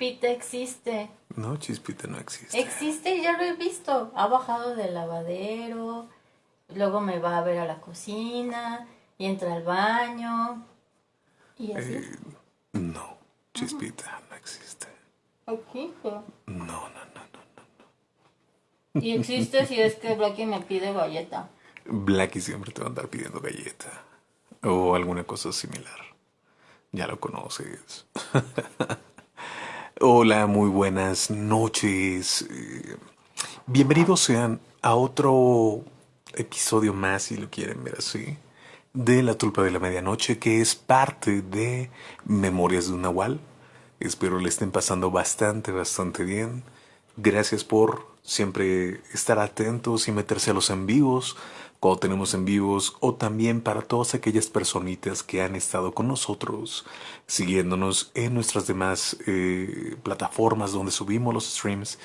Chispita existe. No, Chispita no existe. Existe, ya lo he visto. Ha bajado del lavadero, luego me va a ver a la cocina y entra al baño. Y así. Eh, no, Chispita no existe. Existe. No, no, no, no. Y existe si es que Blackie me pide galleta. Blackie siempre te va a andar pidiendo galleta o alguna cosa similar. Ya lo conoces. Hola, muy buenas noches. Eh, Bienvenidos sean a otro episodio más, si lo quieren ver así, de La Tulpa de la Medianoche, que es parte de Memorias de un Nahual. Espero le estén pasando bastante, bastante bien. Gracias por siempre estar atentos y meterse a los en vivos cuando tenemos en vivos o también para todas aquellas personitas que han estado con nosotros siguiéndonos en nuestras demás eh, plataformas donde subimos los streams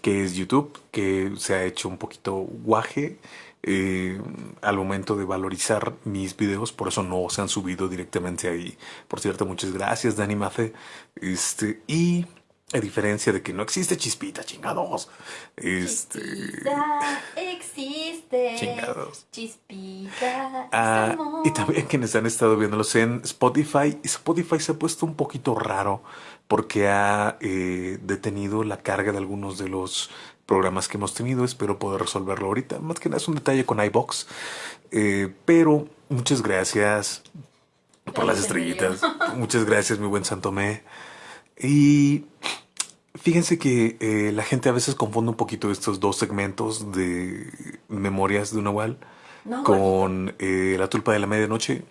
que es YouTube que se ha hecho un poquito guaje eh, al momento de valorizar mis videos por eso no se han subido directamente ahí por cierto muchas gracias Dani Mafe este y a diferencia de que no existe chispita, chingados. Este. Existe. Chingados. Chispita. Ah, amor. y también quienes han estado viéndolos en Spotify. Spotify se ha puesto un poquito raro porque ha eh, detenido la carga de algunos de los programas que hemos tenido. Espero poder resolverlo ahorita. Más que nada es un detalle con iBox. Eh, pero muchas gracias por las estrellitas. Muchas gracias, mi buen Santomé. Y fíjense que eh, la gente a veces confunde un poquito estos dos segmentos de Memorias de un No, con eh, La Tulpa de la Medianoche.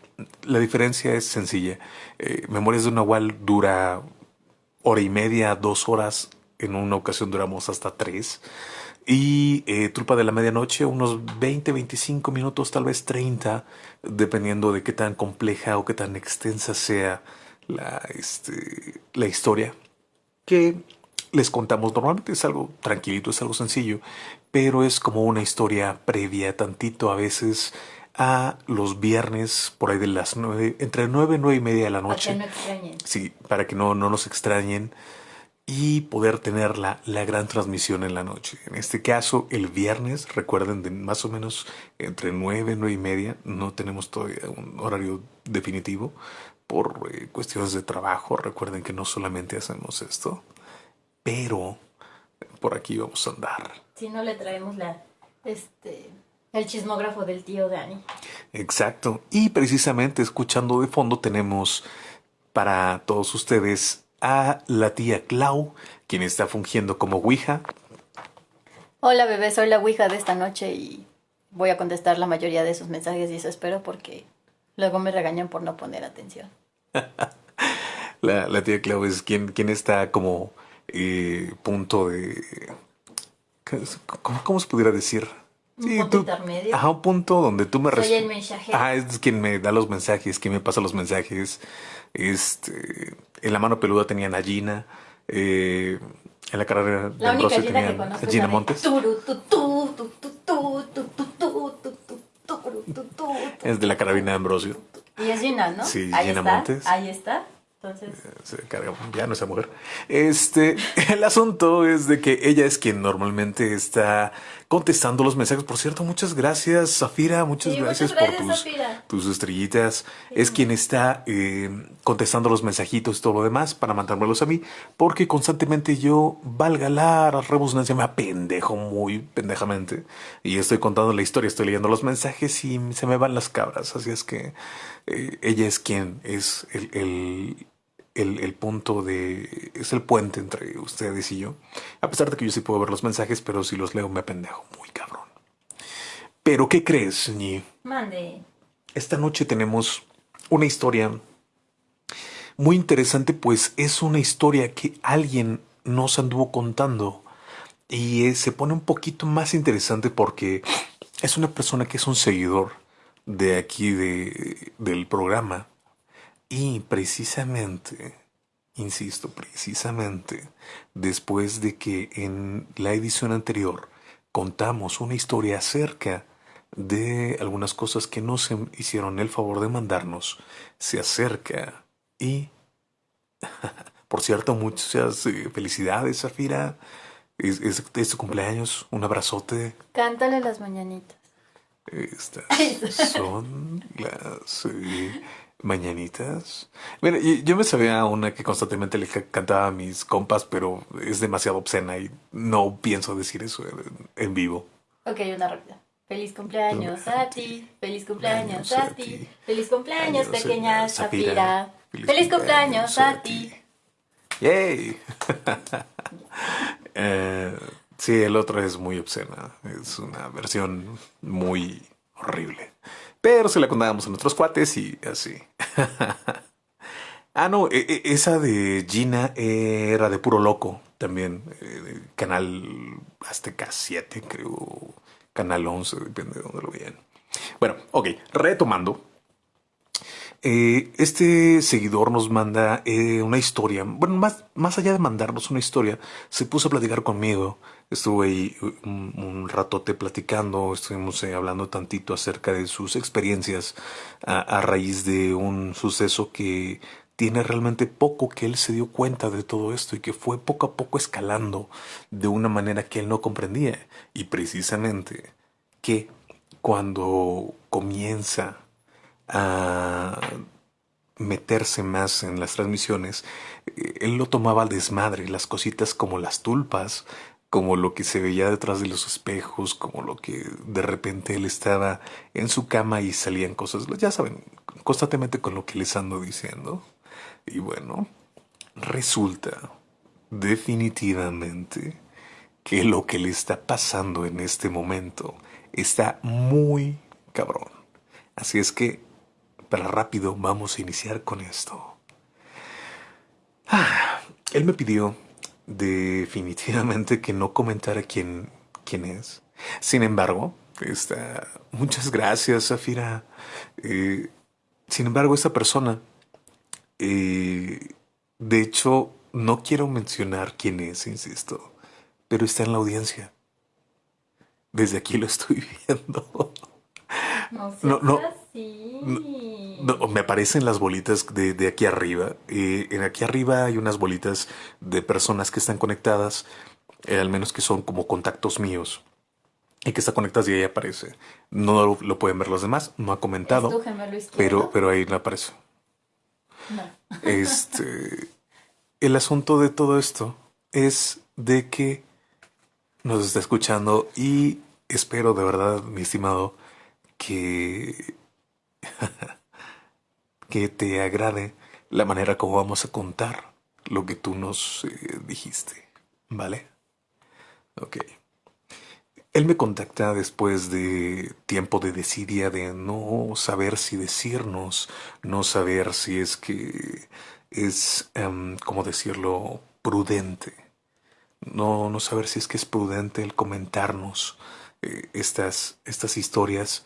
La diferencia es sencilla. Eh, Memorias de un Nahual dura hora y media, dos horas. En una ocasión duramos hasta tres. Y eh, Tulpa de la Medianoche, unos 20, 25 minutos, tal vez 30, dependiendo de qué tan compleja o qué tan extensa sea la, este, la historia que les contamos. Normalmente es algo tranquilito, es algo sencillo, pero es como una historia previa tantito a veces a los viernes por ahí de las nueve, entre nueve y nueve y media de la Para noche. que no extrañen. Sí, para que no, no nos extrañen y poder tener la, la gran transmisión en la noche. En este caso, el viernes, recuerden, de más o menos entre 9 y 9 y media, no tenemos todavía un horario definitivo por eh, cuestiones de trabajo. Recuerden que no solamente hacemos esto, pero por aquí vamos a andar. Si no le traemos la, este, el chismógrafo del tío Dani. Exacto. Y precisamente escuchando de fondo tenemos para todos ustedes a la tía Clau, quien está fungiendo como Ouija. Hola bebé, soy la Ouija de esta noche y voy a contestar la mayoría de sus mensajes y eso espero porque luego me regañan por no poner atención. La, la tía Clau es quien, quien está como eh, punto de... ¿cómo, ¿Cómo se pudiera decir? Sí, un punto tú, intermedio. Ajá, un punto donde tú me... Soy el. Ah, es quien me da los mensajes, quien me pasa los mensajes. Este, en la mano peluda tenían a Gina. Eh, en la carrera la de única Gina tenían que a Gina Montes. Es de la carabina de Ambrosio. Y es Gina, ¿no? Sí, Ahí Gina está, Montes. Ahí está. Entonces, se carga ya no esa mujer. Este, el asunto es de que ella es quien normalmente está contestando los mensajes. Por cierto, muchas gracias, Zafira. Muchas Sí, gracias, muchas por tus, Zafira. tus estrellitas. Es quien está eh, contestando los mensajitos y todo lo demás para mandármelos a mí, porque constantemente yo, valga la redundancia, me apendejo muy pendejamente y estoy contando la historia, estoy leyendo los mensajes y se me van las cabras. Así es que eh, ella es quien es el, el, el, el punto de... es el puente entre ustedes y yo. A pesar de que yo sí puedo ver los mensajes, pero si los leo me apendejo muy cabrón. Pero ¿qué crees, Ñi? mande. Esta noche tenemos una historia muy interesante, pues es una historia que alguien nos anduvo contando y eh, se pone un poquito más interesante porque es una persona que es un seguidor de aquí de, del programa y precisamente, insisto, precisamente después de que en la edición anterior contamos una historia acerca de algunas cosas que no se hicieron el favor de mandarnos, se acerca y Por cierto, muchas eh, felicidades, Zafira. Es, es, tu cumpleaños. Un abrazote. Cántale las mañanitas. Estas son las eh, mañanitas. Mira, yo me sabía una que constantemente le cantaba a mis compas, pero es demasiado obscena y no pienso decir eso en, vivo. Ok, una rápida. Feliz cumpleaños a ti, feliz cumpleaños a ti, feliz cumpleaños pequeña Shapira, feliz cumpleaños a ti. ¡Yay! Eh, sí, el otro es muy obscena. Es una versión muy horrible. Pero se la contábamos a nuestros cuates y así. ah, no, e, e, esa de Gina era de puro loco también. Eh, canal Azteca 7, creo. Canal 11, depende de dónde lo vean. Bueno, ok, retomando. Eh, este seguidor nos manda eh, una historia. Bueno, más, más allá de mandarnos una historia, se puso a platicar conmigo. Estuve ahí un, ratote platicando, estuvimos eh, hablando tantito acerca de sus experiencias a, raíz de un suceso que tiene realmente poco que él se dio cuenta de todo esto y que fue poco a poco escalando de una manera que él no comprendía. Y precisamente que cuando comienza a meterse más en las transmisiones, eh, él lo tomaba al desmadre, las cositas como las tulpas, como lo que se veía detrás de los espejos, como lo que de repente él estaba en su cama y salían cosas, ya saben, constantemente con lo que les ando diciendo. Y bueno, resulta definitivamente que lo que le está pasando en este momento está muy cabrón. Así es que para rápido vamos a iniciar con esto. Ah, él me pidió definitivamente que no comentara quién, quién es. Sin embargo, está, muchas gracias, Zafira. Eh, sin embargo, esta persona, eh, de hecho, no quiero mencionar quién es, insisto, pero está en la audiencia. Desde aquí lo estoy viendo. No, no, no, no, me aparecen las bolitas de, aquí arriba. Eh, en aquí arriba hay unas bolitas de personas que están conectadas, eh, al menos que son como contactos míos. Y que está conectadas y ahí aparece. No lo, pueden ver los demás, no ha comentado. pero, pero ahí no aparece. Este, el asunto de todo esto es de que nos está escuchando y espero de verdad, mi estimado, que que te agrade la manera como vamos a contar lo que tú nos eh, dijiste, ¿vale? Ok. Él me contacta después de tiempo de desidia, de no saber si decirnos, no saber si es que es, um, ¿cómo decirlo?, prudente. No, no saber si es que es prudente el comentarnos eh, estas, estas historias.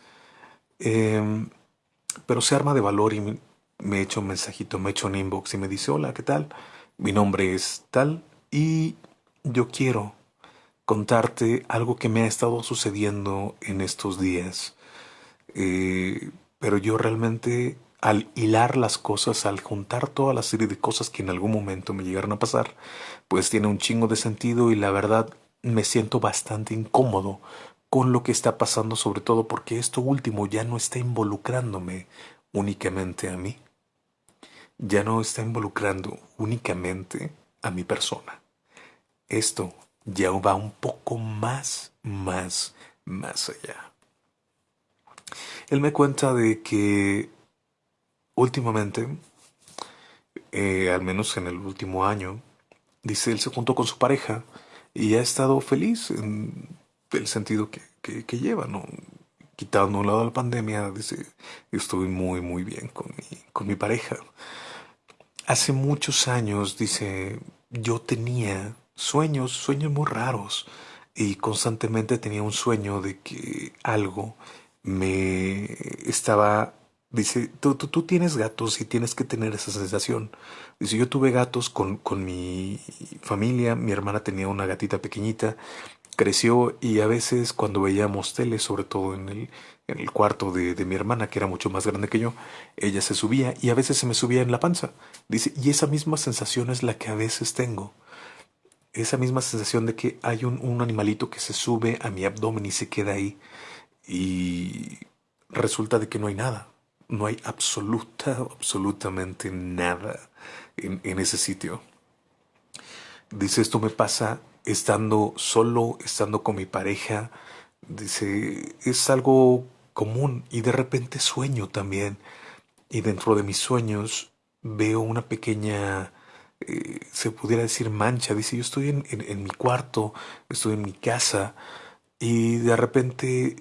Em, pero se arma de valor y me echa un mensajito, me echa un inbox y me dice, hola, ¿qué tal? Mi nombre es tal y yo quiero contarte algo que me ha estado sucediendo en estos días. Eh, pero yo realmente al hilar las cosas, al juntar toda la serie de cosas que en algún momento me llegaron a pasar, pues tiene un chingo de sentido y la verdad me siento bastante incómodo con lo que está pasando, sobre todo porque esto último ya no está involucrándome únicamente a mí. Ya no está involucrando únicamente a mi persona. Esto ya va un poco más, más, más allá. Él me cuenta de que últimamente, eh, al menos en el último año, dice, él se juntó con su pareja y ha estado feliz en el sentido que, que, lleva, ¿no? Quitando un lado la pandemia, dice, estuve muy, muy bien con mi, con mi pareja. Hace muchos años, dice, yo tenía sueños, sueños muy raros, y constantemente tenía un sueño de que algo me estaba Dice, tú, tú, tienes gatos y tienes que tener esa sensación. Dice, yo tuve gatos con, con mi familia, mi hermana tenía una gatita pequeñita creció y a veces cuando veíamos tele, sobre todo en el, en el cuarto de, de, mi hermana, que era mucho más grande que yo, ella se subía y a veces se me subía en la panza. Dice, y esa misma sensación es la que a veces tengo. Esa misma sensación de que hay un, un animalito que se sube a mi abdomen y se queda ahí. Y resulta de que no hay nada. No hay absoluta, absolutamente nada en, en ese sitio. Dice, esto me pasa estando solo, estando con mi pareja. Dice, es algo común y de repente sueño también. Y dentro de mis sueños veo una pequeña, eh, se pudiera decir mancha. Dice, yo estoy en, en, en mi cuarto, estoy en mi casa y de repente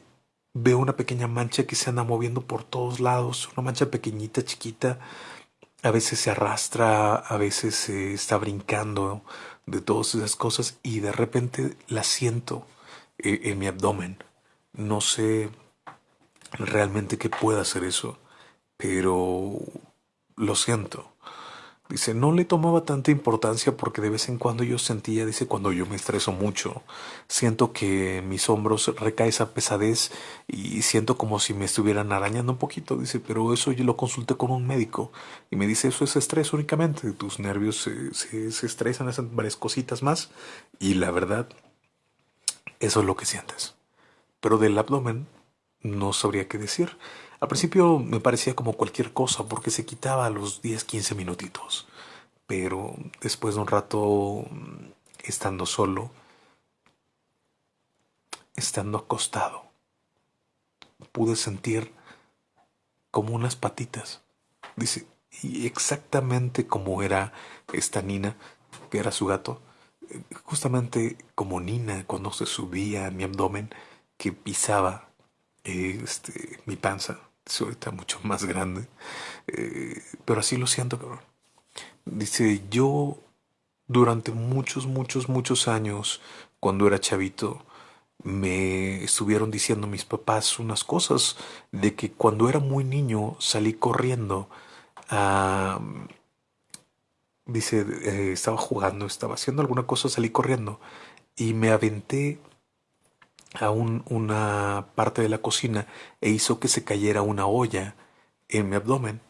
veo una pequeña mancha que se anda moviendo por todos lados, una mancha pequeñita, chiquita. A veces se arrastra, a veces se está brincando de todas esas cosas y de repente la siento eh, en mi abdomen. No sé realmente qué pueda hacer eso, pero lo siento. Dice, no le tomaba tanta importancia porque de vez en cuando yo sentía, dice, cuando yo me estreso mucho, siento que mis hombros recae esa pesadez y siento como si me estuvieran arañando un poquito. Dice, pero eso yo lo consulté con un médico y me dice, eso es estrés únicamente, tus nervios se, se, se estresan, hacen varias cositas más y la verdad, eso es lo que sientes. Pero del abdomen no sabría qué decir. Al principio me parecía como cualquier cosa porque se quitaba a los 10, 15 minutitos. Pero después de un rato estando solo, estando acostado, pude sentir como unas patitas. Dice, y exactamente como era esta Nina, que era su gato, justamente como Nina cuando se subía a mi abdomen, que pisaba este, mi panza es ahorita mucho más grande. Eh, pero así lo siento, cabrón. Dice, yo durante muchos, muchos, muchos años, cuando era chavito, me estuvieron diciendo mis papás unas cosas de que cuando era muy niño salí corriendo. Dice, eh, estaba jugando, estaba haciendo alguna cosa, salí corriendo y me aventé a una parte de la cocina e hizo que se cayera una olla en mi abdomen.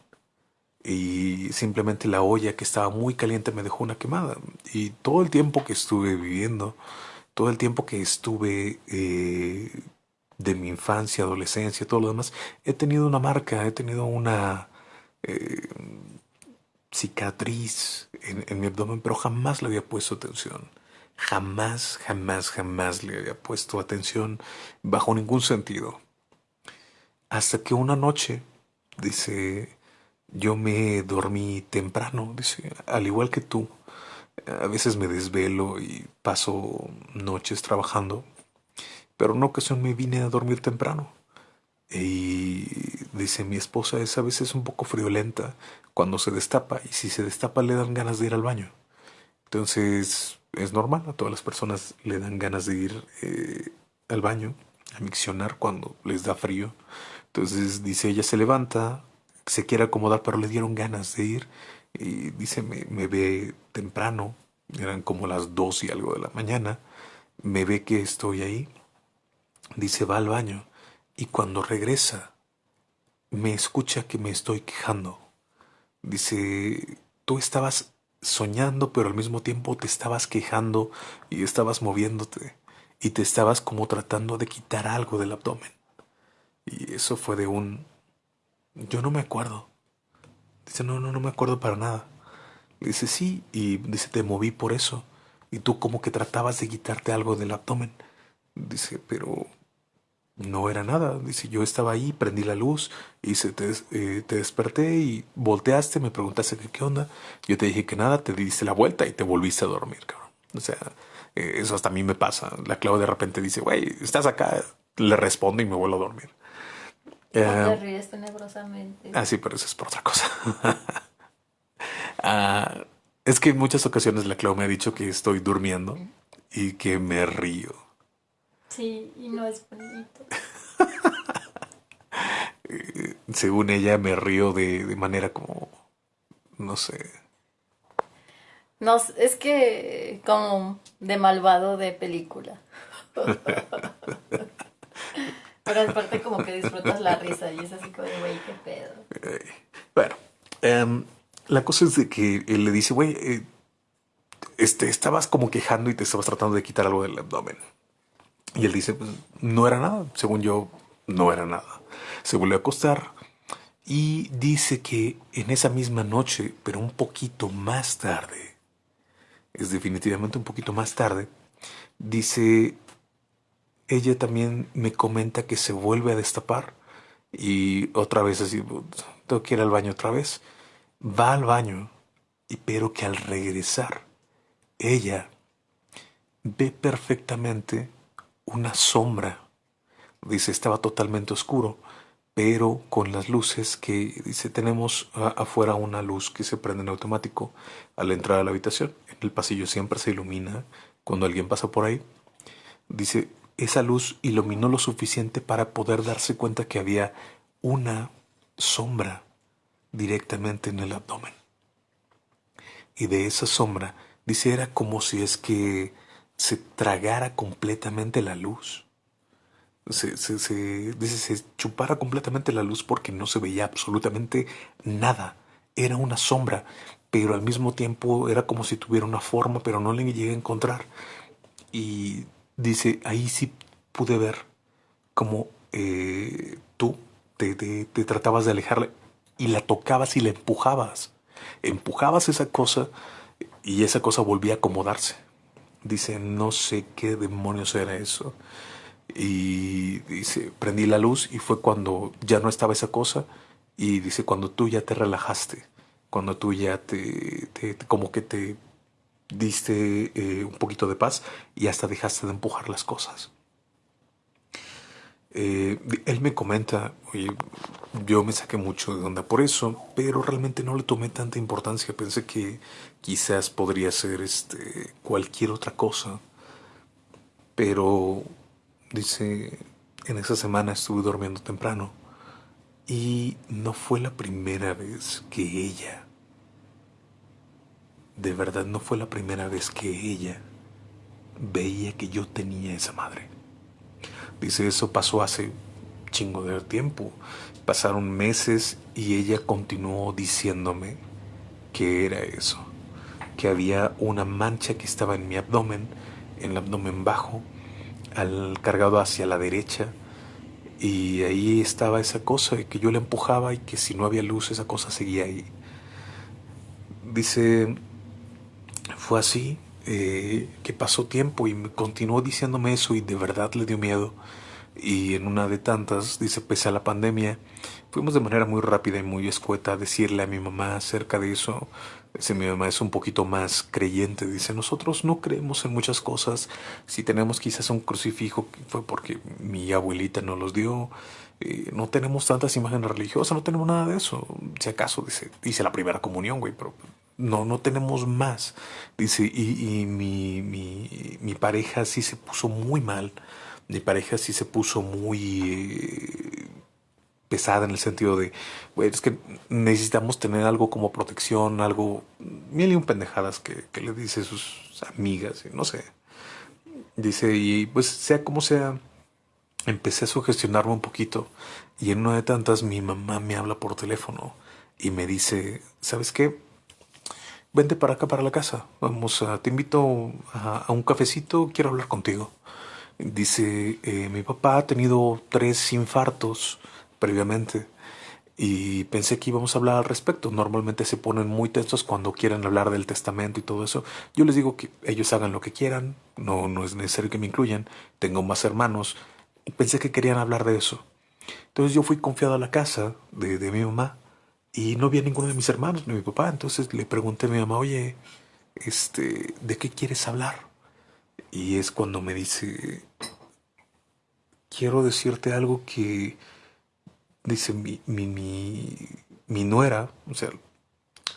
Y simplemente la olla que estaba muy caliente me dejó una quemada. Y todo el tiempo que estuve viviendo, todo el tiempo que estuve eh, de mi infancia, adolescencia, todo lo demás, he tenido una marca, he tenido una eh, cicatriz en, en mi abdomen, pero jamás le había puesto atención. Jamás, jamás, jamás le había puesto atención bajo ningún sentido. Hasta que una noche, dice, yo me dormí temprano, dice, al igual que tú. A veces me desvelo y paso noches trabajando, pero en una ocasión me vine a dormir temprano. Y dice, mi esposa es a veces un poco friolenta cuando se destapa y si se destapa le dan ganas de ir al baño. Entonces es normal, a todas las personas le dan ganas de ir eh, al baño, a miccionar cuando les da frío. Entonces dice, ella se levanta, se quiere acomodar, pero le dieron ganas de ir. Y dice, me, me ve temprano, eran como las dos y algo de la mañana, me ve que estoy ahí, dice, va al baño. Y cuando regresa, me escucha que me estoy quejando. Dice, tú estabas soñando, pero al mismo tiempo te estabas quejando y estabas moviéndote y te estabas como tratando de quitar algo del abdomen. Y eso fue de un... Yo no me acuerdo. Dice, no, no, no me acuerdo para nada. Dice, sí, y dice, te moví por eso. Y tú como que tratabas de quitarte algo del abdomen. Dice, pero no era nada. Dice, yo estaba ahí, prendí la luz, y se te, eh, te, desperté y volteaste, me preguntaste qué, qué onda. Yo te dije que nada, te diste la vuelta y te volviste a dormir, cabrón. O sea, eh, eso hasta a mí me pasa. La Clau de repente dice, güey, estás acá. Le respondo y me vuelvo a dormir. No te eh, ríes tenebrosamente. Ah, sí, pero eso es por otra cosa. ah, es que en muchas ocasiones la Clau me ha dicho que estoy durmiendo y que me río. Sí, y no es bonito. Según ella me río de, de, manera como, no sé. No, es que como de malvado de película. Pero aparte como que disfrutas la risa y es así como de, güey, qué pedo. Bueno, em, la cosa es de que él le dice, güey, eh, este, estabas como quejando y te estabas tratando de quitar algo del abdomen. Y él dice, pues no era nada, según yo, no era nada. Se volvió a acostar y dice que en esa misma noche, pero un poquito más tarde, es definitivamente un poquito más tarde, dice, ella también me comenta que se vuelve a destapar y otra vez así, tengo que ir al baño otra vez. Va al baño, y pero que al regresar, ella ve perfectamente una sombra. Dice, estaba totalmente oscuro, pero con las luces que, dice, tenemos afuera una luz que se prende en automático al entrar a la habitación. En el pasillo siempre se ilumina cuando alguien pasa por ahí. Dice, esa luz iluminó lo suficiente para poder darse cuenta que había una sombra directamente en el abdomen. Y de esa sombra, dice, era como si es que se tragara completamente la luz. Se, se, se, chupara completamente la luz porque no se veía absolutamente nada. Era una sombra, pero al mismo tiempo era como si tuviera una forma, pero no le llegué a encontrar. Y dice, ahí sí pude ver como eh, tú te, te, te tratabas de alejarle y la tocabas y la empujabas. Empujabas esa cosa y esa cosa volvía a acomodarse. Dice, no sé qué demonios era eso. Y dice, prendí la luz y fue cuando ya no estaba esa cosa. Y dice, cuando tú ya te relajaste, cuando tú ya te, como que te diste eh, un poquito de paz y hasta dejaste de empujar las cosas. Eh, él me comenta, oye, yo me saqué mucho de onda por eso, pero realmente no le tomé tanta importancia. Pensé que quizás podría ser este, cualquier otra cosa. Pero, dice, en esa semana estuve durmiendo temprano y no fue la primera vez que ella, de verdad no fue la primera vez que ella veía que yo tenía esa madre. Dice, eso pasó hace chingo de tiempo. Pasaron meses y ella continuó diciéndome que era eso. Que había una mancha que estaba en mi abdomen, en el abdomen bajo, al cargado hacia la derecha. Y ahí estaba esa cosa que yo le empujaba y que si no había luz esa cosa seguía ahí. Dice, fue así eh, que pasó tiempo y continuó diciéndome eso y de verdad le dio miedo. Y en una de tantas, dice, pese a la pandemia, fuimos de manera muy rápida y muy escueta a decirle a mi mamá acerca de eso. Dice, mi mamá es un poquito más creyente. Dice, nosotros no creemos en muchas cosas. Si tenemos quizás un crucifijo, fue porque mi abuelita nos los dio. Eh, no tenemos tantas imágenes religiosas, no tenemos nada de eso. Si acaso, dice, dice la primera comunión, güey, pero no, no tenemos más. Dice, y, mi, mi, pareja sí se puso muy mal. Mi pareja sí se puso muy eh, pesada en el sentido de, güey, es que necesitamos tener algo como protección, algo, mil y un pendejadas que, que le dice sus amigas, no sé. Dice, y pues sea como sea, empecé a sugestionarme un poquito y en una de tantas mi mamá me habla por teléfono y me dice, ¿sabes qué? Vente para acá, para la casa. Vamos, a, te invito a, un cafecito, quiero hablar contigo. Dice, eh, mi papá ha tenido tres infartos previamente y pensé que íbamos a hablar al respecto. Normalmente se ponen muy tensos cuando quieren hablar del testamento y todo eso. Yo les digo que ellos hagan lo que quieran, no, no es necesario que me incluyan. Tengo más hermanos pensé que querían hablar de eso. Entonces yo fui confiado a la casa de, de mi mamá y no había ninguno de mis hermanos ni mi papá. Entonces le pregunté a mi mamá, oye, este, ¿de qué quieres hablar? Y es cuando me dice, quiero decirte algo que, dice mi, mi, mi, nuera, o sea,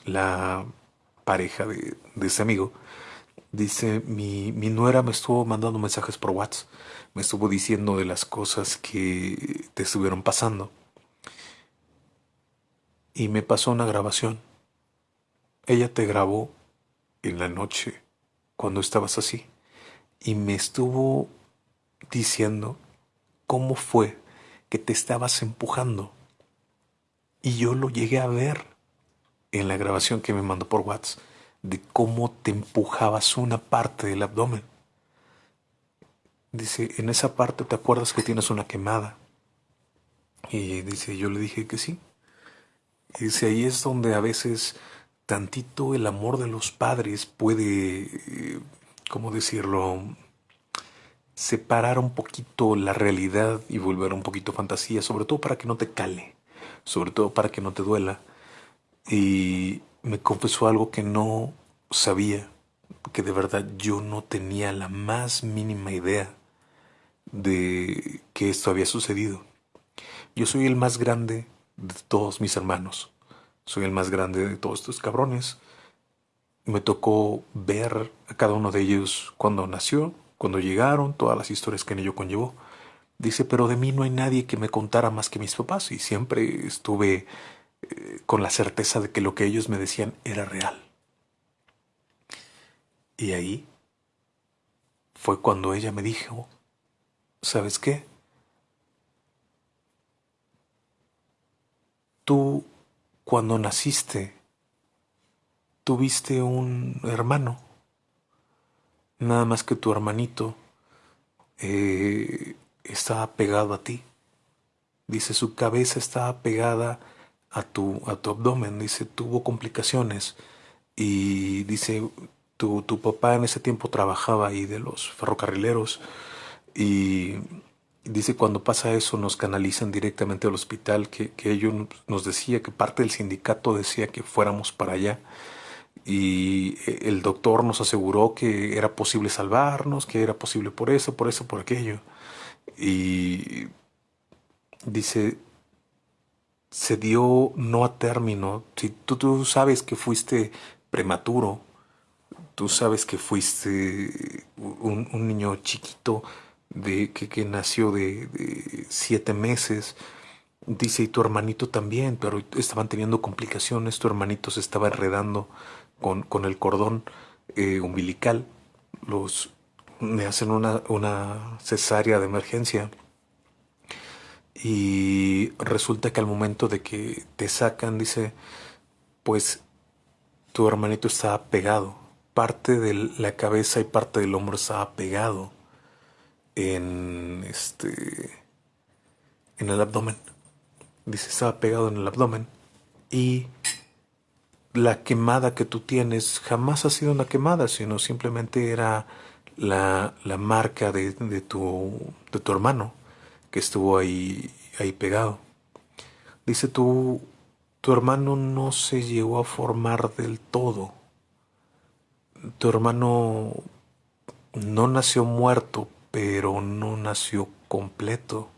la pareja de, de ese amigo, dice, mi, mi nuera me estuvo mandando mensajes por WhatsApp, me estuvo diciendo de las cosas que te estuvieron pasando y me pasó una grabación. Ella te grabó en la noche cuando estabas así y me estuvo diciendo cómo fue que te estabas empujando. Y yo lo llegué a ver en la grabación que me mandó por WhatsApp de cómo te empujabas una parte del abdomen. Dice, en esa parte te acuerdas que tienes una quemada. Y dice, yo le dije que sí. Y dice, ahí es donde a veces tantito el amor de los padres puede, eh, ¿cómo decirlo? Separar un poquito la realidad y volver un poquito fantasía, sobre todo para que no te cale, sobre todo para que no te duela. Y me confesó algo que no sabía, que de verdad yo no tenía la más mínima idea de que esto había sucedido. Yo soy el más grande de todos mis hermanos. Soy el más grande de todos estos cabrones. Me tocó ver a cada uno de ellos cuando nació, cuando llegaron, todas las historias que en ello conllevó. Dice, pero de mí no hay nadie que me contara más que mis papás y siempre estuve eh, con la certeza de que lo que ellos me decían era real. Y ahí fue cuando ella me dijo, ¿sabes qué? Tú cuando naciste, tuviste un hermano, nada más que tu hermanito eh, estaba pegado a ti. Dice, su cabeza estaba pegada a tu, a tu abdomen. Dice, tuvo complicaciones. Y dice, tu, tu papá en ese tiempo trabajaba ahí de los ferrocarrileros. Y dice cuando pasa eso nos canalizan directamente al hospital, que, que ellos nos decía que parte del sindicato decía que fuéramos para allá y el doctor nos aseguró que era posible salvarnos, que era posible por eso, por eso, por aquello. Y dice, se dio no a término. Si tú, tú sabes que fuiste prematuro, tú sabes que fuiste un, un niño chiquito, de que, nació de, siete meses. Dice, y tu hermanito también, pero estaban teniendo complicaciones, tu hermanito se estaba enredando con, con el cordón eh, umbilical. Los, me hacen una, una cesárea de emergencia. Y resulta que al momento de que te sacan, dice, pues tu hermanito estaba pegado. Parte de la cabeza y parte del hombro estaba pegado en este en el abdomen. Dice, estaba pegado en el abdomen y la quemada que tú tienes jamás ha sido una quemada, sino simplemente era la, la marca de, de, tu, de tu hermano que estuvo ahí, ahí pegado. Dice, tu, tu hermano no se llegó a formar del todo. Tu hermano no nació muerto, pero no nació completo.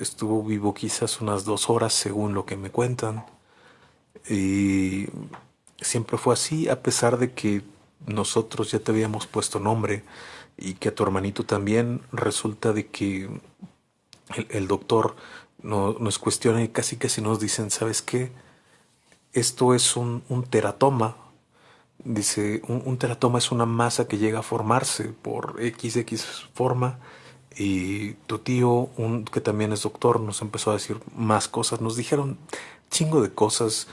Estuvo vivo quizás unas dos horas según lo que me cuentan. Y siempre fue así, a pesar de que nosotros ya te habíamos puesto nombre y que a tu hermanito también resulta de que el, doctor nos cuestiona y casi casi nos dicen, ¿sabes qué? Esto es un, un teratoma, Dice, un, teratoma es una masa que llega a formarse por XX forma y tu tío, un, que también es doctor, nos empezó a decir más cosas, nos dijeron chingo de cosas.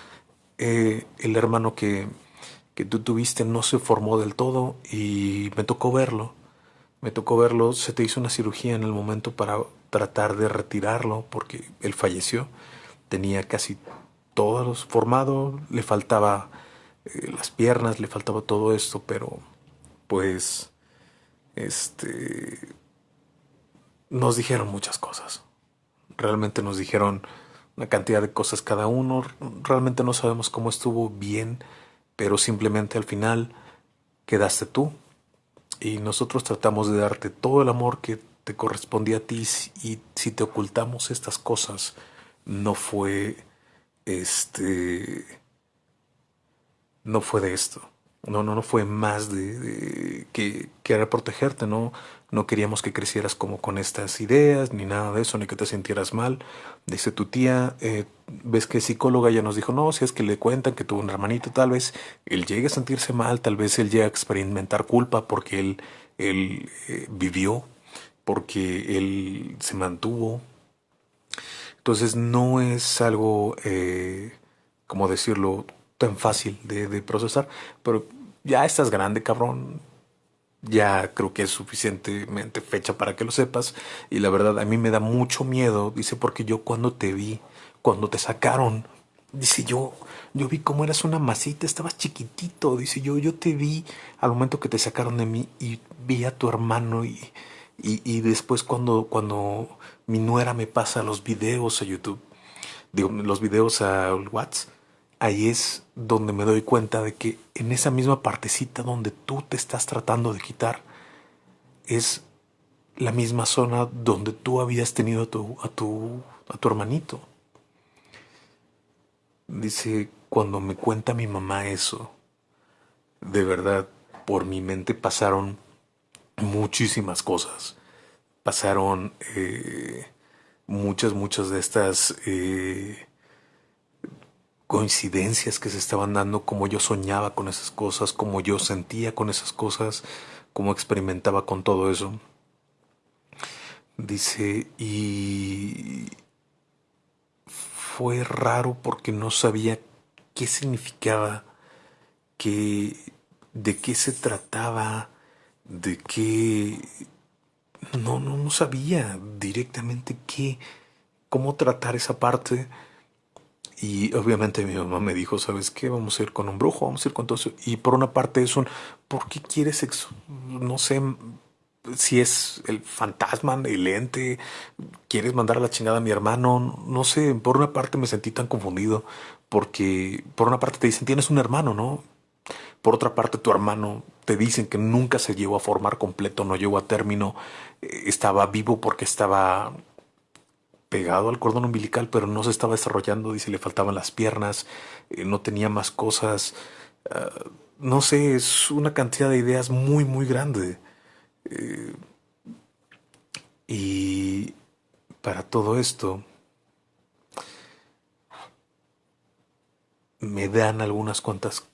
Eh, el hermano que, que tú tuviste no se formó del todo y me tocó verlo. Me tocó verlo, se te hizo una cirugía en el momento para tratar de retirarlo porque él falleció. Tenía casi todos formado, le faltaba eh, las piernas, le faltaba todo esto, pero pues este nos dijeron muchas cosas. Realmente nos dijeron una cantidad de cosas cada uno. Realmente no sabemos cómo estuvo bien, pero simplemente al final quedaste tú. Y nosotros tratamos de darte todo el amor que te correspondía a ti y si te ocultamos estas cosas no fue este no fue de esto. No, no, no fue más de, que, era protegerte, no, no queríamos que crecieras como con estas ideas, ni nada de eso, ni que te sintieras mal. Dice tu tía, eh, ves que psicóloga ya nos dijo, no, si es que le cuentan que tuvo un hermanito, tal vez él llegue a sentirse mal, tal vez él llegue a experimentar culpa porque él, él eh, vivió porque él se mantuvo. Entonces no es algo, eh, como decirlo, tan fácil de, de procesar, pero ya estás grande, cabrón, ya creo que es suficientemente fecha para que lo sepas. Y la verdad, a mí me da mucho miedo, dice, porque yo cuando te vi, cuando te sacaron, dice yo, yo vi cómo eras una masita, estabas chiquitito, dice yo, yo te vi al momento que te sacaron de mí y vi a tu hermano y, y, después cuando, cuando mi nuera me pasa los videos a YouTube, digo, los videos a WhatsApp, ahí es donde me doy cuenta de que en esa misma partecita donde tú te estás tratando de quitar, es la misma zona donde tú habías tenido a tu, a tu, a tu hermanito. Dice, cuando me cuenta mi mamá eso, de verdad, por mi mente pasaron muchísimas cosas. Pasaron eh, muchas, muchas de estas eh, coincidencias que se estaban dando, como yo soñaba con esas cosas, como yo sentía con esas cosas, como experimentaba con todo eso. Dice, y fue raro porque no sabía qué significaba, qué, de qué se trataba, de qué... No, no, no sabía directamente qué, cómo tratar esa parte y obviamente mi mamá me dijo, ¿sabes qué? Vamos a ir con un brujo, vamos a ir con todo eso. Y por una parte es un, ¿por qué quieres sexo? No sé si es el fantasma, el ente, quieres mandar a la chingada a mi hermano, no sé, por una parte me sentí tan confundido porque por una parte te dicen, tienes un hermano, ¿no? Por otra parte, tu hermano te dicen que nunca se llevó a formar completo, no llegó a término, eh, estaba vivo porque estaba pegado al cordón umbilical, pero no se estaba desarrollando, dice, le faltaban las piernas, eh, no tenía más cosas. Ah, no sé, es una cantidad de ideas muy, muy grande. Eh, y para todo esto, me dan algunas cuantas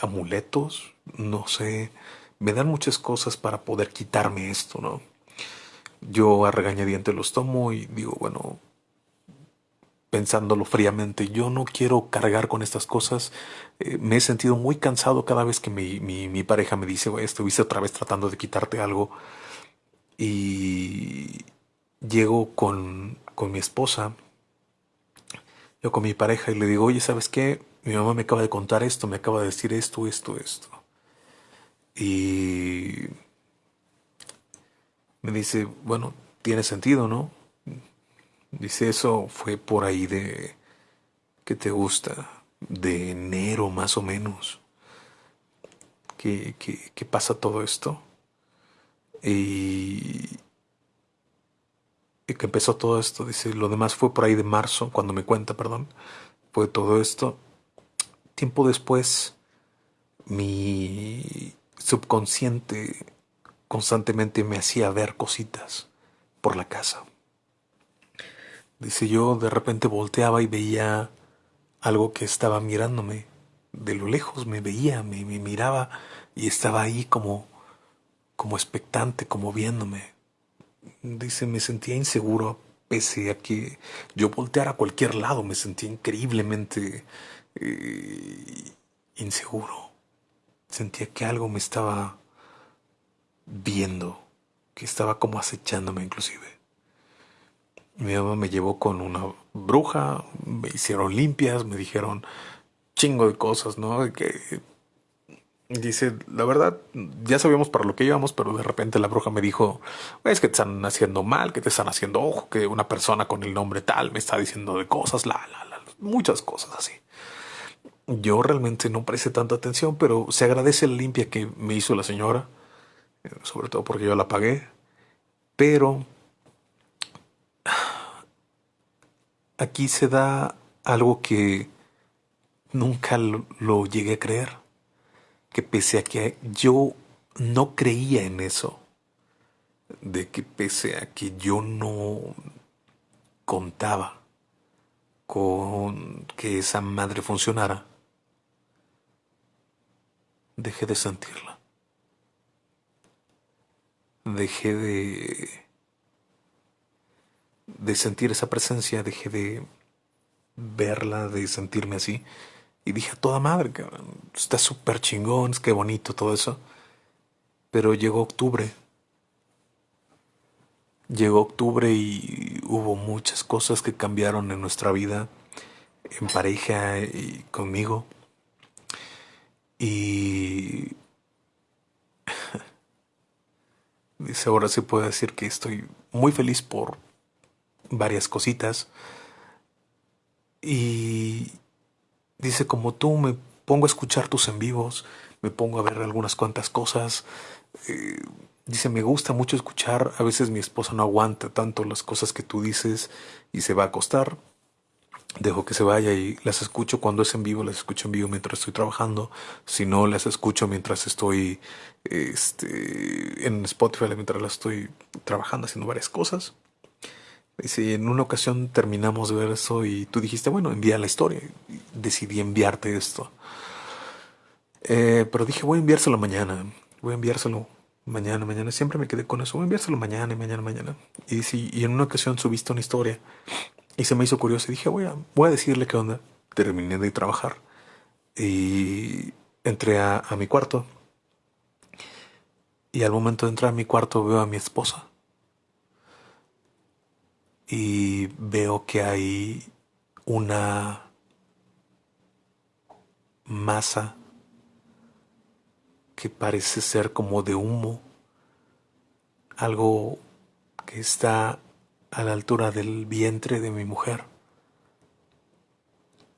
amuletos, no sé, me dan muchas cosas para poder quitarme esto, ¿no? Yo a regañadiente los tomo y digo, bueno, pensándolo fríamente, yo no quiero cargar con estas cosas. Eh, me he sentido muy cansado cada vez que mi, mi, pareja me dice, estuviste otra vez tratando de quitarte algo. Y llego con, con mi esposa, yo con mi pareja y le digo, oye, ¿sabes qué? Mi mamá me acaba de contar esto, me acaba de decir esto, esto, esto. Y me dice, bueno, tiene sentido, ¿no? Dice, eso fue por ahí de, ¿qué te gusta? De enero más o menos. ¿Qué, qué, pasa todo esto? Y, y que empezó todo esto, dice, lo demás fue por ahí de marzo, cuando me cuenta, perdón, fue todo esto. Tiempo después, mi subconsciente constantemente me hacía ver cositas por la casa. Dice yo, de repente volteaba y veía algo que estaba mirándome. De lo lejos me veía, me, miraba y estaba ahí como, como expectante, como viéndome. Dice, me sentía inseguro pese a que yo volteara a cualquier lado, me sentía increíblemente eh, inseguro. Sentía que algo me estaba viendo, que estaba como acechándome inclusive. Mi mamá me llevó con una bruja, me hicieron limpias, me dijeron chingo de cosas, ¿no? Que dice, la verdad, ya sabíamos para lo que íbamos, pero de repente la bruja me dijo, es que te están haciendo mal, que te están haciendo ojo, que una persona con el nombre tal me está diciendo de cosas, la, la, la, muchas cosas así. Yo realmente no presté tanta atención, pero se agradece la limpia que me hizo la señora sobre todo porque yo la pagué, pero aquí se da algo que nunca lo, llegué a creer, que pese a que yo no creía en eso, de que pese a que yo no contaba con que esa madre funcionara, dejé de sentirla dejé de de sentir esa presencia, dejé de verla, de sentirme así. Y dije, a toda madre, está súper chingón, es que bonito todo eso. Pero llegó octubre. Llegó octubre y hubo muchas cosas que cambiaron en nuestra vida, en pareja y conmigo. Y dice, ahora se puede decir que estoy muy feliz por varias cositas. Y dice, como tú me pongo a escuchar tus en vivos, me pongo a ver algunas cuantas cosas. Eh, dice, me gusta mucho escuchar, a veces mi esposa no aguanta tanto las cosas que tú dices y se va a acostar. Dejo que se vaya y las escucho cuando es en vivo, las escucho en vivo mientras estoy trabajando. Si no, las escucho mientras estoy este, en Spotify, mientras las estoy trabajando, haciendo varias cosas. Si en una ocasión terminamos de ver eso y tú dijiste, bueno, envía la historia. decidí enviarte esto. Eh, pero dije, voy a enviárselo mañana. Voy a enviárselo mañana, mañana. Siempre me quedé con eso. Voy a enviárselo mañana y mañana, mañana. Y, si, y en una ocasión subiste una historia y se me hizo curioso. Y dije, voy a, voy a decirle qué onda. Terminé de trabajar y entré a, a mi cuarto. Y al momento de entrar a mi cuarto veo a mi esposa y veo que hay una masa que parece ser como de humo, algo que está a la altura del vientre de mi mujer.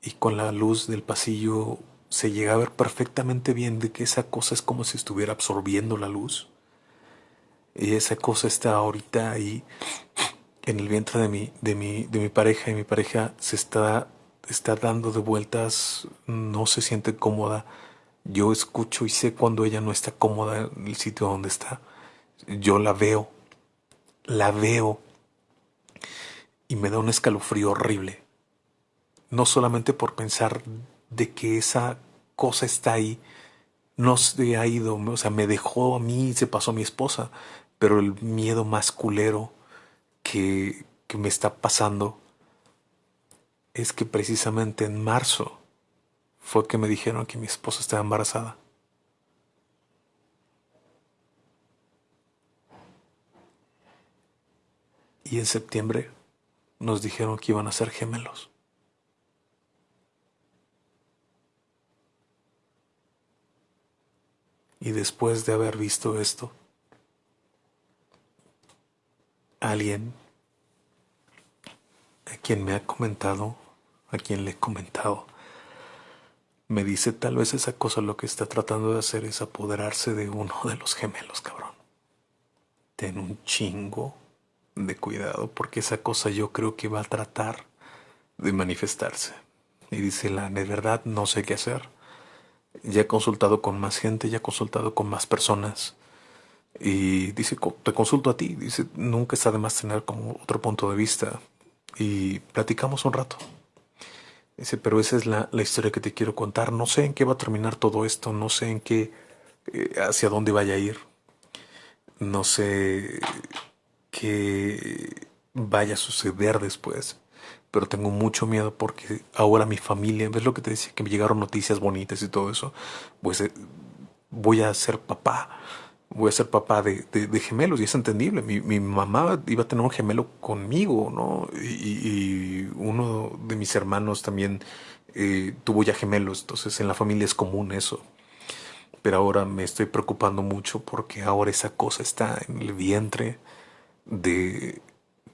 Y con la luz del pasillo se llega a ver perfectamente bien de que esa cosa es como si estuviera absorbiendo la luz. Y esa cosa está ahorita ahí en el vientre de mi, de mi, de mi pareja y mi pareja se está, está dando de vueltas, no se siente cómoda. Yo escucho y sé cuando ella no está cómoda en el sitio donde está. Yo la veo, la veo y me da un escalofrío horrible. No solamente por pensar de que esa cosa está ahí, no se ha ido, o sea, me dejó a mí y se pasó a mi esposa, pero el miedo más culero que, me está pasando es que precisamente en marzo fue que me dijeron que mi esposa estaba embarazada. Y en septiembre nos dijeron que iban a ser gemelos. Y después de haber visto esto, alguien a quien me ha comentado, a quien le he comentado, me dice tal vez esa cosa lo que está tratando de hacer es apoderarse de uno de los gemelos, cabrón. Ten un chingo de cuidado porque esa cosa yo creo que va a tratar de manifestarse. Y dice la de verdad no sé qué hacer. Ya he consultado con más gente, ya he consultado con más personas. Y dice, te consulto a ti. Dice, nunca está de más tener como otro punto de vista. Y platicamos un rato. Dice, pero esa es la, historia que te quiero contar. No sé en qué va a terminar todo esto. No sé en qué, eh, hacia dónde vaya a ir. No sé qué vaya a suceder después. Pero tengo mucho miedo porque ahora mi familia, ¿ves lo que te decía? Que me llegaron noticias bonitas y todo eso. Pues eh, voy a ser papá voy a ser papá de, gemelos y es entendible. Mi, mamá iba a tener un gemelo conmigo, ¿no? Y, uno de mis hermanos también eh, tuvo ya gemelos, entonces en la familia es común eso. Pero ahora me estoy preocupando mucho porque ahora esa cosa está en el vientre de,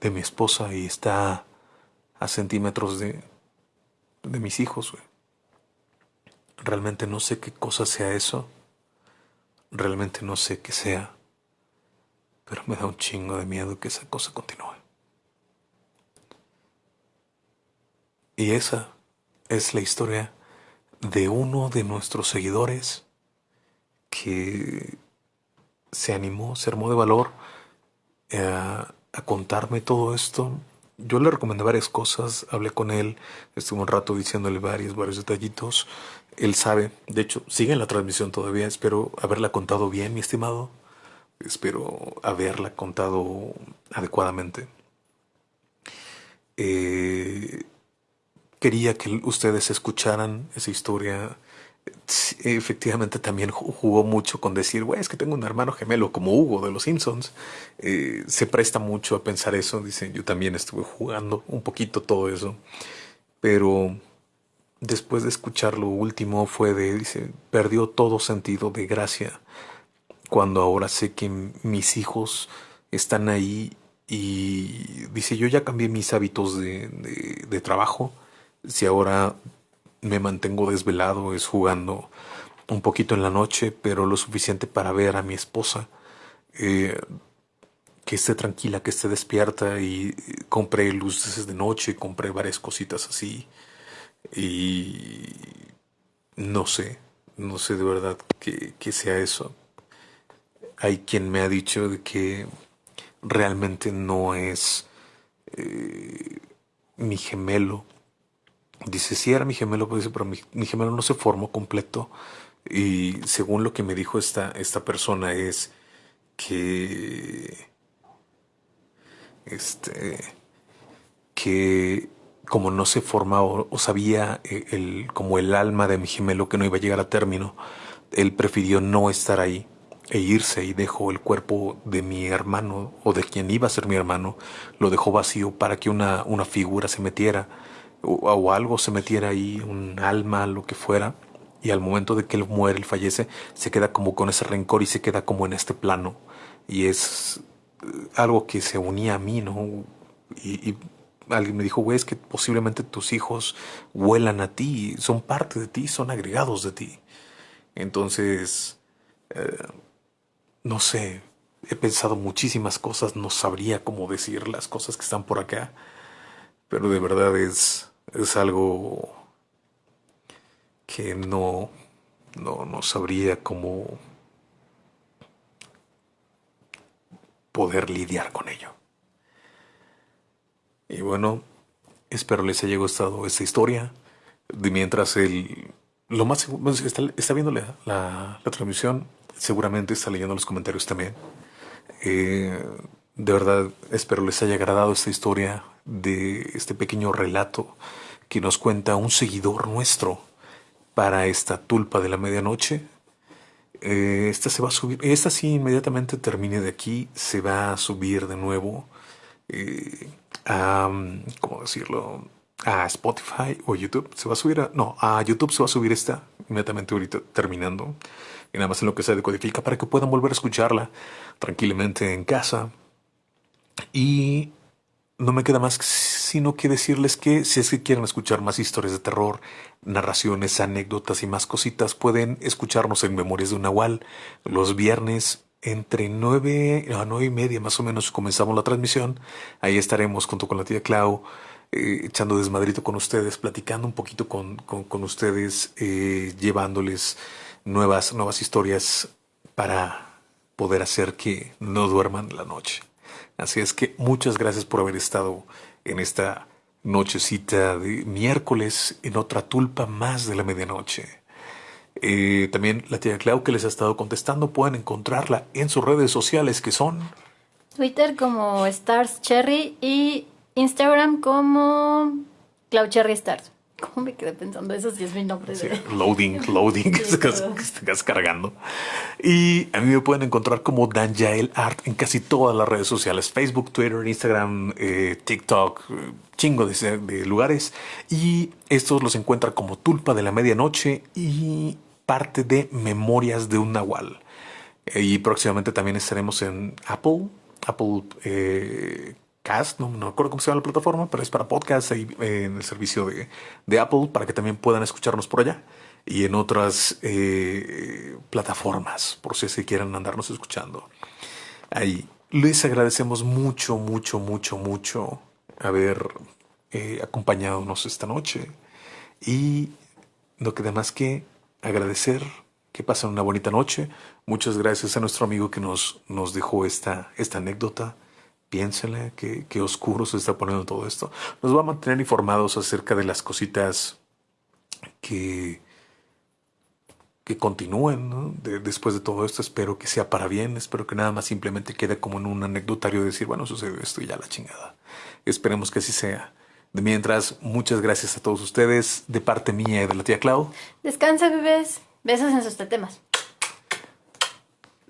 de mi esposa y está a centímetros de, de mis hijos. Realmente no sé qué cosa sea eso Realmente no sé qué sea, pero me da un chingo de miedo que esa cosa continúe. Y esa es la historia de uno de nuestros seguidores que se animó, se armó de valor eh, a, contarme todo esto. Yo le recomendé varias cosas, hablé con él, estuve un rato diciéndole varios, varios detallitos él sabe, de hecho, sigue en la transmisión todavía, espero haberla contado bien, mi estimado, Espero haberla contado adecuadamente. Eh, quería que ustedes escucharan esa historia. Efectivamente también jugó mucho con decir, güey, es que tengo un hermano gemelo como Hugo de los Simpsons. Eh, se presta mucho a pensar eso. Dicen, yo también estuve jugando un poquito todo eso. Pero después de escuchar lo último fue de, dice, perdió todo sentido de gracia cuando ahora sé que mis hijos están ahí y dice, yo ya cambié mis hábitos de, de, trabajo, si ahora me mantengo desvelado es jugando un poquito en la noche, pero lo suficiente para ver a mi esposa, eh, que esté tranquila, que esté despierta y compré luces de noche, compré varias cositas así y no sé, no sé de verdad que, que sea eso hay quien me ha dicho de que realmente no es eh, mi gemelo. Dice, sí era mi gemelo, pero mi, gemelo no se formó completo. Y según lo que me dijo esta, esta persona es que... Este... Que como no se formaba o, sabía eh, el, como el alma de mi gemelo que no iba a llegar a término, él prefirió no estar ahí e irse y dejó el cuerpo de mi hermano o de quien iba a ser mi hermano, lo dejó vacío para que una, una figura se metiera o, algo se metiera ahí, un alma, lo que fuera, y al momento de que él muere, él fallece, se queda como con ese rencor y se queda como en este plano. Y es eh, algo que se unía a mí, ¿no? Y, alguien me dijo, güey, es que posiblemente tus hijos vuelan a ti, son parte de ti, son agregados de ti. Entonces, eh, no sé, he pensado muchísimas cosas, no sabría cómo decir las cosas que están por acá, pero de verdad es, es algo que no, no, no sabría cómo poder lidiar con ello. Y bueno, espero les haya gustado esta historia. De mientras el, lo más está, está viendo la, la transmisión, seguramente está leyendo los comentarios también. Eh, de verdad, espero les haya agradado esta historia de este pequeño relato que nos cuenta un seguidor nuestro para esta tulpa de la medianoche. Eh, esta se va a subir, esta sí inmediatamente termine de aquí, se va a subir de nuevo eh, a, ¿cómo decirlo? A Spotify o YouTube. Se va a subir a, no, a YouTube se va a subir esta inmediatamente ahorita terminando y nada más en lo que se decodifica para que puedan volver a escucharla tranquilamente en casa. Y no me queda más sino que decirles que si es que quieren escuchar más historias de terror, narraciones, anécdotas y más cositas, pueden escucharnos en Memorias de un Nahual los viernes entre nueve a nueve y media más o menos comenzamos la transmisión. Ahí estaremos junto con la tía Clau. Eh, echando desmadrito con ustedes, platicando un poquito con, con, ustedes, eh, llevándoles nuevas, nuevas historias para poder hacer que no duerman la noche. Así es que muchas gracias por haber estado en esta nochecita de miércoles en otra tulpa más de la medianoche. Eh, también la tía Clau que les ha estado contestando pueden encontrarla en sus redes sociales que son Twitter como Stars Cherry y Instagram como Clau Cherry Stars. ¿Cómo me quedé pensando eso si es mi nombre? loading, loading, que estás cargando. Y a mí me pueden encontrar como Danjael Art en casi todas las redes sociales: Facebook, Twitter, Instagram, eh, TikTok, chingo de, de, lugares. Y estos los encuentran como Tulpa de la Medianoche y parte de Memorias de un Nahual. Y próximamente también estaremos en Apple, Apple eh, No, no recuerdo cómo se llama la plataforma, pero es para podcast ahí, eh, en el servicio de, de, Apple para que también puedan escucharnos por allá y en otras eh, plataformas, por si se quieren andarnos escuchando. Ahí les agradecemos mucho, mucho, mucho, mucho haber eh, acompañadonos esta noche y no queda más que agradecer que pasen una bonita noche. Muchas gracias a nuestro amigo que nos, nos dejó esta, esta anécdota piénsenle qué, oscuro se está poniendo todo esto. Nos va a mantener informados acerca de las cositas que que continúen ¿no? de, después de todo esto. Espero que sea para bien. Espero que nada más simplemente quede como en un anecdotario de decir, bueno, sucedió esto y ya la chingada. Esperemos que así sea. De mientras, muchas gracias a todos ustedes de parte mía y de la tía Clau. Descansa, bebés. Besos en sus tetemas.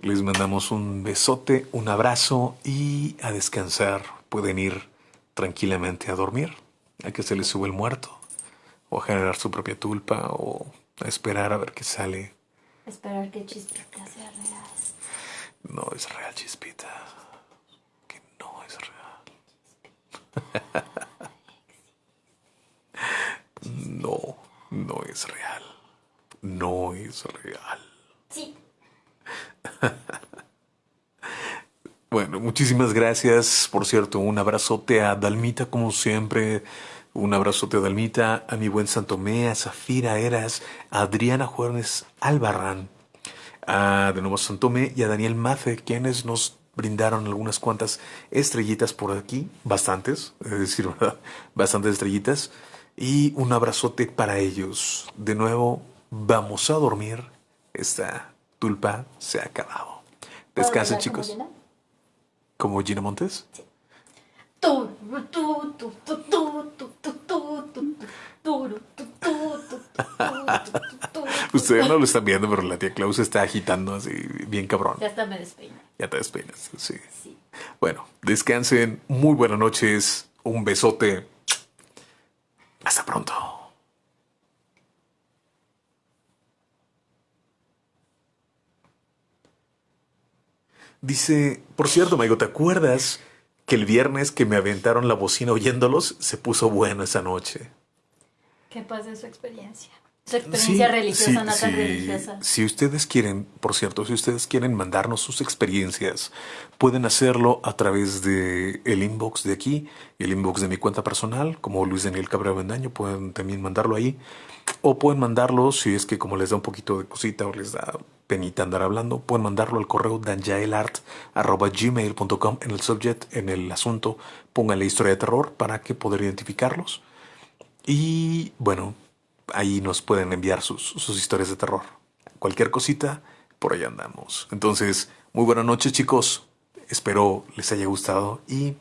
Les mandamos un besote, un abrazo y a descansar. Pueden ir tranquilamente a dormir, a que se les sube el muerto, o a generar su propia tulpa, o a esperar a ver qué sale. Esperar que Chispita sea real. No es real, chispita. Que no es real. No, no es real. No es real. Sí. Bueno, muchísimas gracias. Por cierto, un abrazote a Dalmita, como siempre. Un abrazote a Dalmita, a mi buen Santomé, a Zafira Eras, a Adriana Juárez Albarrán, a de nuevo Santomé y a Daniel Mace, quienes nos brindaron algunas cuantas estrellitas por aquí, bastantes, es decir, ¿verdad? bastantes estrellitas. Y un abrazote para ellos. De nuevo, vamos a dormir. Esta Tulpa se ha acabado. Descansen, chicos. Como Gina? Montes? Sí. Ustedes no lo están viendo, pero la tía Klaus está agitando así, bien cabrón. Ya hasta me despeino. Ya te despeinas, sí. sí. Bueno, descansen. Muy buenas noches. Un besote. Hasta pronto. Dice, por cierto, Maigo, ¿te acuerdas que el viernes que me aventaron la bocina oyéndolos se puso bueno esa noche? ¿Qué pasa de su experiencia? Su experiencia religiosa, sí, no tan sí. religiosa. Si ustedes quieren, por cierto, si ustedes quieren mandarnos sus experiencias, pueden hacerlo a través de el inbox de aquí, el inbox de mi cuenta personal, como Luis Daniel Cabrera Bendaño, pueden también mandarlo ahí. O pueden mandarlo, si es que como les da un poquito de cosita o les da penita andar hablando, pueden mandarlo al correo danjaelart.gmail.com en el subject, en el asunto, pónganle historia de terror para que poder identificarlos. Y bueno, ahí nos pueden enviar sus, sus historias de terror. Cualquier cosita, por ahí andamos. Entonces, muy buenas noches chicos. Espero les haya gustado y